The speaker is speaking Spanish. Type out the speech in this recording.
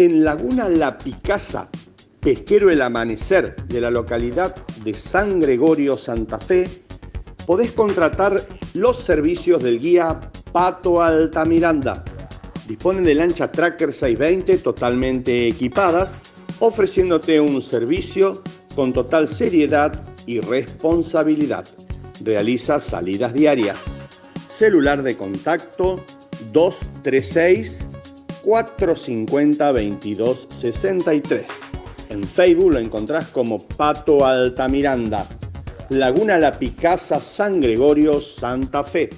En Laguna La Picasa, pesquero El Amanecer de la localidad de San Gregorio, Santa Fe, podés contratar los servicios del guía Pato Altamiranda. Disponen de lancha Tracker 620 totalmente equipadas, ofreciéndote un servicio con total seriedad y responsabilidad. Realiza salidas diarias. Celular de contacto 236 450 2263. En Facebook lo encontrás como Pato Altamiranda. Laguna La Picasa, San Gregorio, Santa Fe.